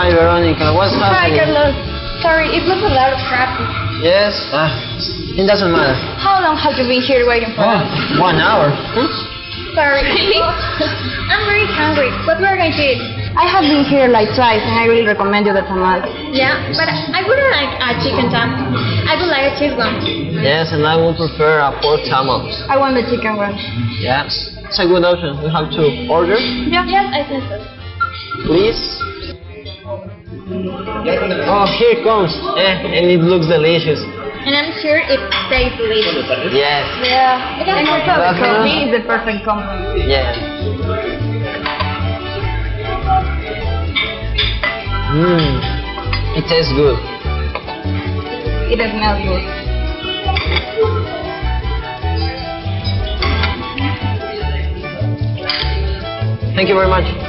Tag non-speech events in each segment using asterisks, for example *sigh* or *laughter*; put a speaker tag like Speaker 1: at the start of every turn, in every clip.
Speaker 1: Monica. What's
Speaker 2: Hi,
Speaker 1: happening?
Speaker 2: Carlos. Sorry, it was a lot of traffic.
Speaker 1: Yes. Ah, it doesn't matter.
Speaker 2: How long have you been here waiting for
Speaker 1: Oh,
Speaker 2: us?
Speaker 1: one hour. Hmm?
Speaker 2: Sorry. *laughs* I'm very hungry. What we're going to eat? I have been here like twice, and I really recommend you the tamal.
Speaker 3: Yeah, but I wouldn't like a chicken tam. I would like a cheese one.
Speaker 1: Yes, and I would prefer a pork tamal.
Speaker 2: I want the chicken one.
Speaker 1: Yes, it's a good option. We have to order,
Speaker 3: Yeah. Yes, I think so.
Speaker 1: please. Oh, here it comes. Eh, and it looks delicious.
Speaker 3: And I'm sure it tastes delicious.
Speaker 1: Yes.
Speaker 2: Yeah. And also the
Speaker 1: That's
Speaker 2: coffee
Speaker 1: enough.
Speaker 2: is the perfect complement.
Speaker 1: Yeah. Mmm. It tastes good.
Speaker 2: It smells good.
Speaker 1: Thank you very much.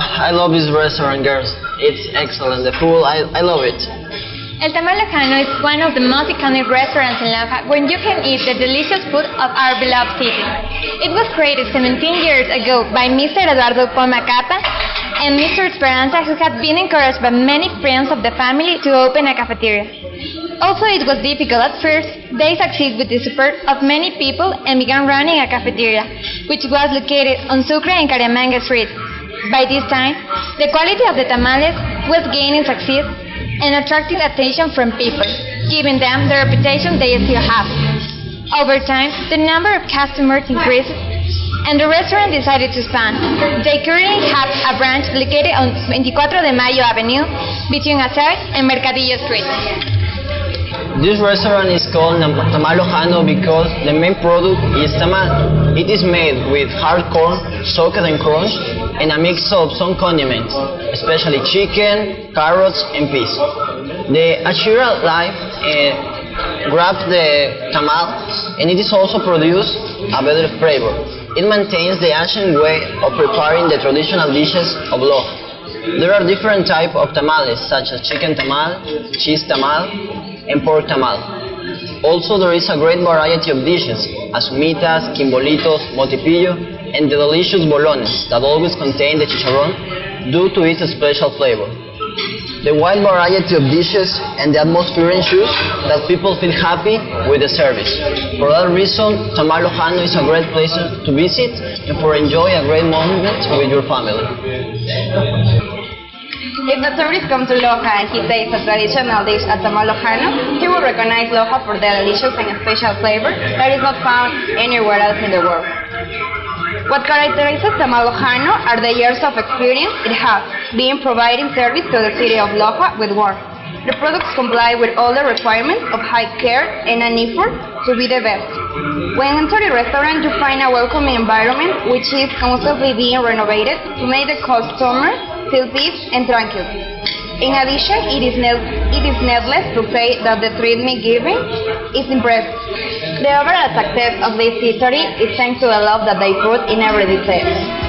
Speaker 1: I love this restaurant, girls. It's excellent. The food, I, I love it.
Speaker 3: El Tamal is one of the most iconic restaurants in Loja where you can eat the delicious food of our beloved city. It was created 17 years ago by Mr. Eduardo Poma Capa and Mr. Esperanza who had been encouraged by many friends of the family to open a cafeteria. Also, it was difficult at first. They succeeded with the support of many people and began running a cafeteria, which was located on Sucre and Cariamanga Street. By this time, the quality of the tamales was gaining success and attracting attention from people, giving them the reputation they still have. Over time, the number of customers increased and the restaurant decided to expand. They currently have a branch located on 24 de Mayo Avenue between Azuay and Mercadillo Street.
Speaker 1: This restaurant is called Nam- Tamal Lojano because the main product is tamal. It is made with hard corn, soaked and crushed, and a mix of some condiments, especially chicken, carrots, and peas. The achira leaf uh, grabs the tamal, and it is also produced a better flavor. It maintains the ancient way of preparing the traditional dishes of Loja. There are different types of tamales, such as chicken tamal, cheese tamal, and pork tamal. Also, there is a great variety of dishes, as humitas, quimbolitos, mote pillo, and the delicious bolones that always contain the chicharrón due to its special flavor. The wide variety of dishes and the atmosphere ensures that people feel happy with the service. For that reason, Tamal Lojano is a great place to visit and for enjoy a great moment with your family.
Speaker 2: If the tourist comes to Loja and he tastes a traditional dish at Tamal Lojano, he will recognize Loja for the delicious and special flavor that is not found anywhere else in the world. What characterizes Tamal Lojano are the years of experience it has, being providing service to the city of Loja with warmth. The products comply with all the requirements of high care and an effort to be the best. When enter the restaurant, you find a welcoming environment which is constantly being renovated to make the customer feel peace and tranquil. In addition, it is, it is needless to say that the treatment given is impressive. The overall success of this history is thanks to the love that they put in every detail.